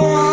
wrong.